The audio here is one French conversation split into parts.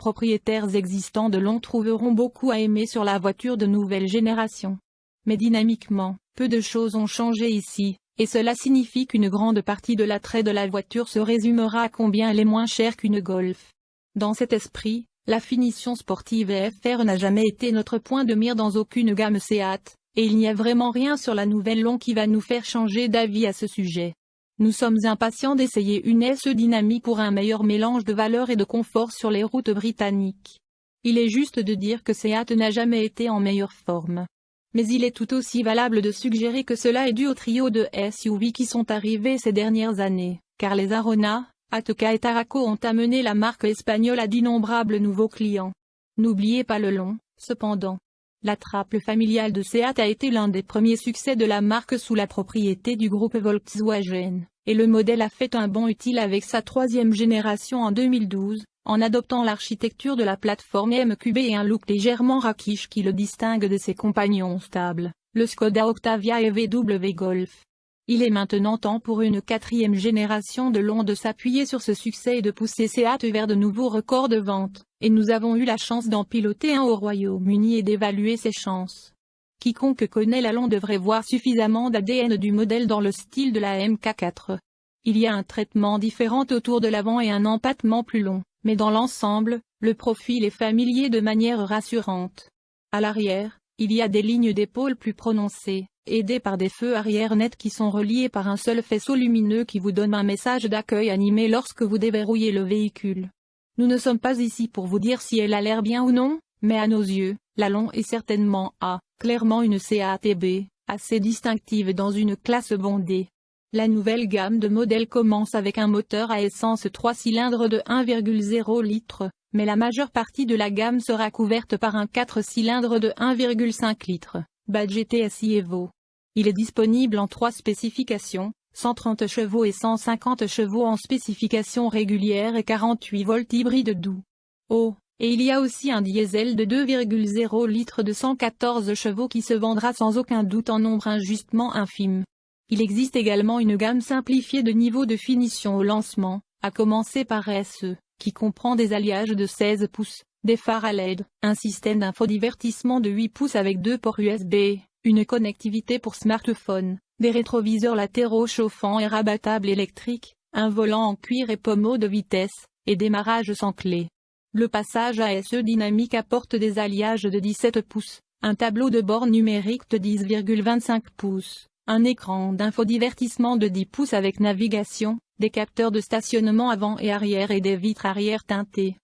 propriétaires existants de long trouveront beaucoup à aimer sur la voiture de nouvelle génération. Mais dynamiquement, peu de choses ont changé ici, et cela signifie qu'une grande partie de l'attrait de la voiture se résumera à combien elle est moins chère qu'une Golf. Dans cet esprit, la finition sportive FR n'a jamais été notre point de mire dans aucune gamme Seat, et il n'y a vraiment rien sur la nouvelle Long qui va nous faire changer d'avis à ce sujet. Nous sommes impatients d'essayer une SE dynamique pour un meilleur mélange de valeur et de confort sur les routes britanniques. Il est juste de dire que Seat n'a jamais été en meilleure forme. Mais il est tout aussi valable de suggérer que cela est dû au trio de SUV qui sont arrivés ces dernières années, car les Arona, Ateca et Taraco ont amené la marque espagnole à d'innombrables nouveaux clients. N'oubliez pas le long, cependant. La trappe familiale de Seat a été l'un des premiers succès de la marque sous la propriété du groupe Volkswagen, et le modèle a fait un bond utile avec sa troisième génération en 2012, en adoptant l'architecture de la plateforme MQB et un look légèrement raquiche qui le distingue de ses compagnons stables, le Skoda Octavia et VW Golf. Il est maintenant temps pour une quatrième génération de long de s'appuyer sur ce succès et de pousser Seat vers de nouveaux records de vente et nous avons eu la chance d'en piloter un au Royaume-Uni et d'évaluer ses chances. Quiconque connaît la devrait voir suffisamment d'ADN du modèle dans le style de la MK4. Il y a un traitement différent autour de l'avant et un empattement plus long, mais dans l'ensemble, le profil est familier de manière rassurante. À l'arrière, il y a des lignes d'épaule plus prononcées, aidées par des feux arrière nets qui sont reliés par un seul faisceau lumineux qui vous donne un message d'accueil animé lorsque vous déverrouillez le véhicule. Nous ne sommes pas ici pour vous dire si elle a l'air bien ou non, mais à nos yeux, la Long est certainement A, clairement une CATB, assez distinctive dans une classe bondée. La nouvelle gamme de modèles commence avec un moteur à essence 3 cylindres de 1,0 litre, mais la majeure partie de la gamme sera couverte par un 4 cylindres de 1,5 litres, badge TSI Evo. Il est disponible en trois spécifications, 130 chevaux et 150 chevaux en spécification régulière et 48 volts hybride doux. Oh, et il y a aussi un diesel de 2,0 litres de 114 chevaux qui se vendra sans aucun doute en nombre injustement infime. Il existe également une gamme simplifiée de niveaux de finition au lancement, à commencer par SE, qui comprend des alliages de 16 pouces, des phares à LED, un système d'infodivertissement de 8 pouces avec deux ports USB, une connectivité pour smartphone, des rétroviseurs latéraux chauffants et rabattables électriques, un volant en cuir et pommeau de vitesse, et démarrage sans clé. Le passage ASE dynamique apporte des alliages de 17 pouces, un tableau de bord numérique de 10,25 pouces, un écran d'infodivertissement de 10 pouces avec navigation, des capteurs de stationnement avant et arrière et des vitres arrière teintées.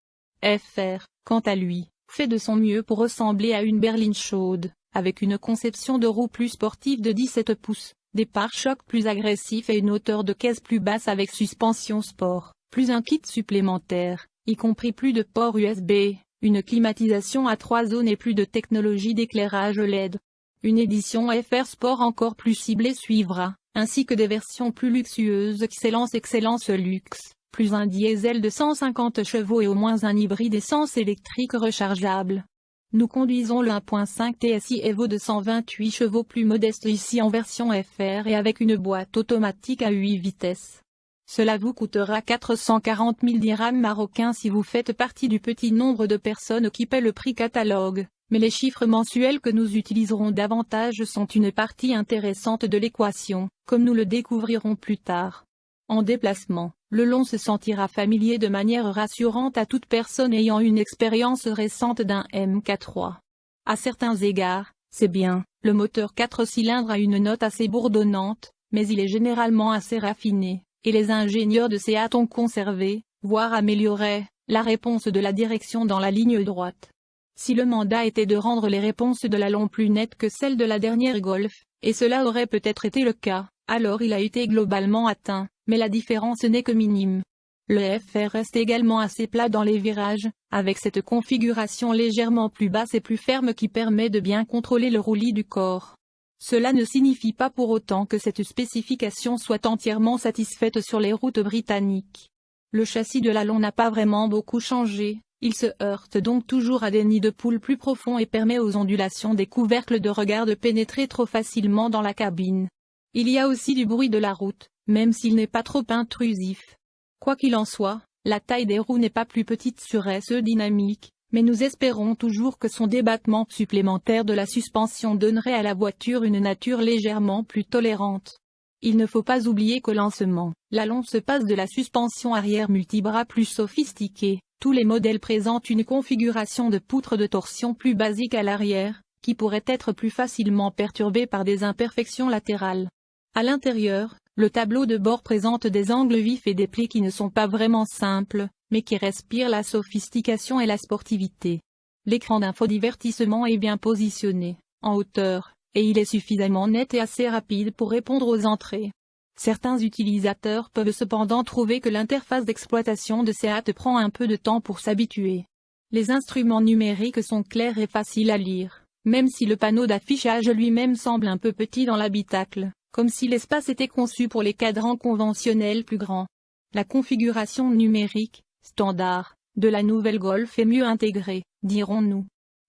FR, quant à lui, fait de son mieux pour ressembler à une berline chaude, avec une conception de roue plus sportive de 17 pouces, des pare-chocs plus agressifs et une hauteur de caisse plus basse avec suspension sport, plus un kit supplémentaire, y compris plus de ports USB, une climatisation à trois zones et plus de technologie d'éclairage LED. Une édition FR Sport encore plus ciblée suivra, ainsi que des versions plus luxueuses Excellence Excellence Luxe, plus un diesel de 150 chevaux et au moins un hybride essence électrique rechargeable. Nous conduisons le 1.5 TSI Evo de 128 chevaux plus modeste ici en version FR et avec une boîte automatique à 8 vitesses. Cela vous coûtera 440 000 dirhams marocains si vous faites partie du petit nombre de personnes qui paient le prix catalogue, mais les chiffres mensuels que nous utiliserons davantage sont une partie intéressante de l'équation, comme nous le découvrirons plus tard. En déplacement, le long se sentira familier de manière rassurante à toute personne ayant une expérience récente d'un MK3. À certains égards, c'est bien, le moteur 4 cylindres a une note assez bourdonnante, mais il est généralement assez raffiné, et les ingénieurs de Seat ont conservé, voire amélioré, la réponse de la direction dans la ligne droite. Si le mandat était de rendre les réponses de la long plus nettes que celles de la dernière Golf, et cela aurait peut-être été le cas, alors il a été globalement atteint, mais la différence n'est que minime. Le FR reste également assez plat dans les virages, avec cette configuration légèrement plus basse et plus ferme qui permet de bien contrôler le roulis du corps. Cela ne signifie pas pour autant que cette spécification soit entièrement satisfaite sur les routes britanniques. Le châssis de l'allon n'a pas vraiment beaucoup changé, il se heurte donc toujours à des nids de poules plus profonds et permet aux ondulations des couvercles de regard de pénétrer trop facilement dans la cabine. Il y a aussi du bruit de la route, même s'il n'est pas trop intrusif. Quoi qu'il en soit, La taille des roues n'est pas plus petite sur SE dynamique, mais nous espérons toujours que son débattement supplémentaire de la suspension donnerait à la voiture une nature légèrement plus tolérante. Il ne faut pas oublier qu'au lancement, l'allon se passe de la suspension arrière multibras plus sophistiquée, tous les modèles présentent une configuration de poutre de torsion plus basique à l'arrière, qui pourrait être plus facilement perturbée par des imperfections latérales. À l'intérieur, le tableau de bord présente des angles vifs et des plis qui ne sont pas vraiment simples, mais qui respirent la sophistication et la sportivité. L'écran d'infodivertissement est bien positionné, en hauteur, et il est suffisamment net et assez rapide pour répondre aux entrées. Certains utilisateurs peuvent cependant trouver que l'interface d'exploitation de SEAT prend un peu de temps pour s'habituer. Les instruments numériques sont clairs et faciles à lire, même si le panneau d'affichage lui-même semble un peu petit dans l'habitacle, comme si l'espace était conçu pour les cadrans conventionnels plus grands. La configuration numérique, standard, de la nouvelle Golf est mieux intégrée, dirons-nous.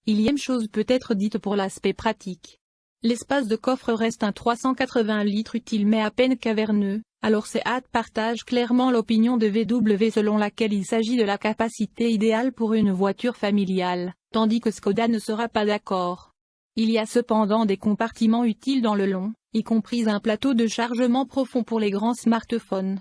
Il y a une chose peut être dite pour l'aspect pratique. L'espace de coffre reste un 380 litres utile mais à peine caverneux, alors Seat partage clairement l'opinion de VW selon laquelle il s'agit de la capacité idéale pour une voiture familiale, tandis que Skoda ne sera pas d'accord. Il y a cependant des compartiments utiles dans le long, y compris un plateau de chargement profond pour les grands smartphones.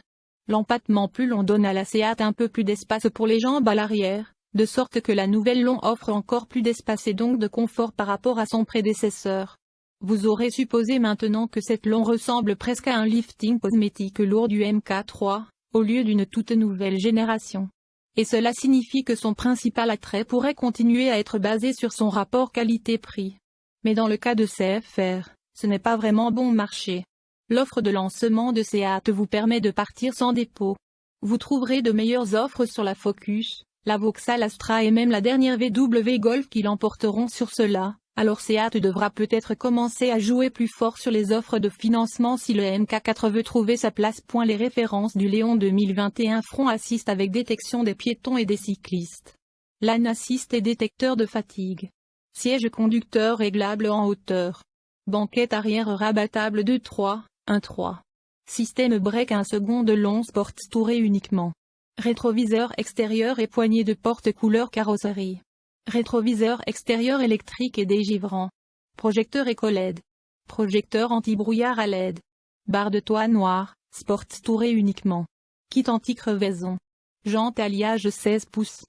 L'empattement plus long donne à la Seat un peu plus d'espace pour les jambes à l'arrière, de sorte que la nouvelle long offre encore plus d'espace et donc de confort par rapport à son prédécesseur. Vous aurez supposé maintenant que cette long ressemble presque à un lifting cosmétique lourd du MK3, au lieu d'une toute nouvelle génération. Et cela signifie que son principal attrait pourrait continuer à être basé sur son rapport qualité-prix. Mais dans le cas de CFR, ce n'est pas vraiment bon marché. L'offre de lancement de Seat vous permet de partir sans dépôt. Vous trouverez de meilleures offres sur la Focus, la Vauxhall Astra et même la dernière VW Golf qui l'emporteront sur cela, alors Seat devra peut-être commencer à jouer plus fort sur les offres de financement si le MK4 veut trouver sa place. Les références du Léon 2021 Front Assist avec détection des piétons et des cyclistes. LAN Assist et détecteur de fatigue. Siège conducteur réglable en hauteur. Banquette arrière rabattable de 3, 1-3. Système break 1 seconde long sport touré uniquement. Rétroviseur extérieur et poignée de porte couleur carrosserie. Rétroviseur extérieur électrique et dégivrant. Projecteur éco-LED. Projecteur anti-brouillard à LED. Barre de toit noir, sport touré uniquement. Kit anti-crevaison. Jante alliage 16 pouces.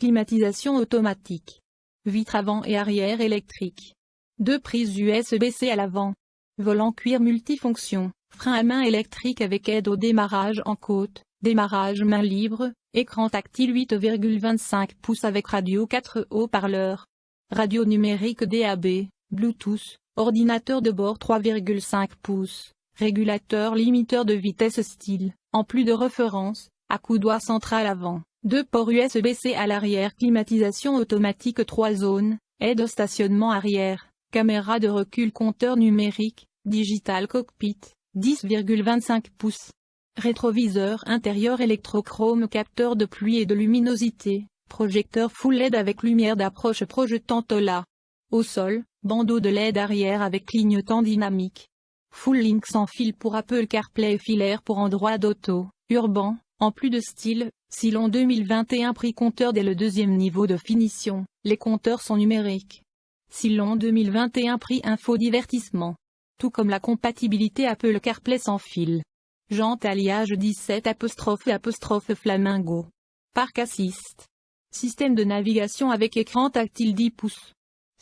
Climatisation automatique. Vitre avant et arrière électrique. Deux prises USB-C à l'avant. Volant cuir multifonction, frein à main électrique avec aide au démarrage en côte, démarrage main libre, écran tactile 8,25 pouces avec radio 4 haut-parleurs, radio numérique DAB, Bluetooth, ordinateur de bord 3,5 pouces, régulateur limiteur de vitesse style, en plus de référence, à coudoir central avant, deux ports USB-C à l'arrière climatisation automatique 3 zones, aide au stationnement arrière, caméra de recul compteur numérique, Digital Cockpit, 10,25 pouces. Rétroviseur intérieur électrochrome capteur de pluie et de luminosité, projecteur full LED avec lumière d'approche projetant OLA. Au sol, bandeau de LED arrière avec clignotant dynamique. Full link sans fil pour Apple CarPlay filaire pour Android Auto, urbain, en plus de style, Silon 2021 prix compteur dès le deuxième niveau de finition, les compteurs sont numériques. Silon 2021 prix info divertissement tout comme la compatibilité Apple CarPlay sans fil. Jante alliage 17 apostrophe apostrophe flamingo. Parc Assist. Système de navigation avec écran tactile 10 pouces.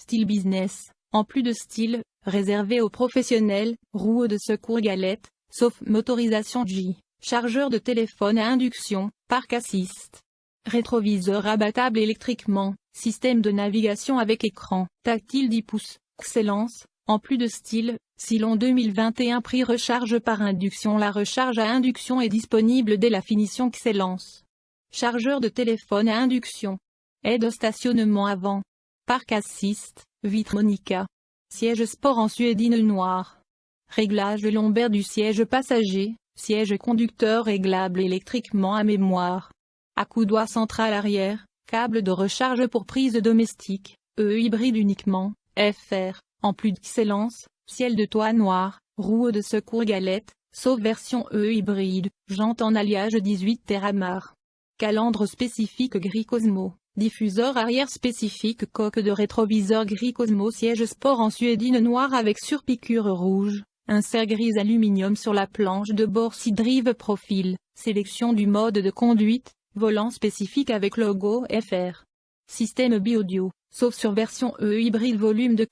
Style business, en plus de style, réservé aux professionnels, roues de secours galette, sauf motorisation J, chargeur de téléphone à induction, Parc Assist. Rétroviseur abattable électriquement, système de navigation avec écran, tactile 10 pouces, excellence, en plus de style, Silon 2021 prix recharge par induction La recharge à induction est disponible dès la finition Excellence. Chargeur de téléphone à induction. Aide au stationnement avant. Parc Assist, vitre Monica. Siège sport en suédine noir. Réglage lombaire du siège passager, siège conducteur réglable électriquement à mémoire. Accoudoir central arrière, câble de recharge pour prise domestique, E hybride uniquement, FR. En plus d'excellence, ciel de toit noir, roue de secours galette, sauf version E hybride, jante en alliage 18 Terramar. calandre spécifique gris Cosmo, diffuseur arrière spécifique coque de rétroviseur gris Cosmo siège sport en suédine noire avec surpiqûre rouge, insert gris aluminium sur la planche de bord drive profil, sélection du mode de conduite, volant spécifique avec logo FR. Système bi-audio, sauf sur version E hybride volume de...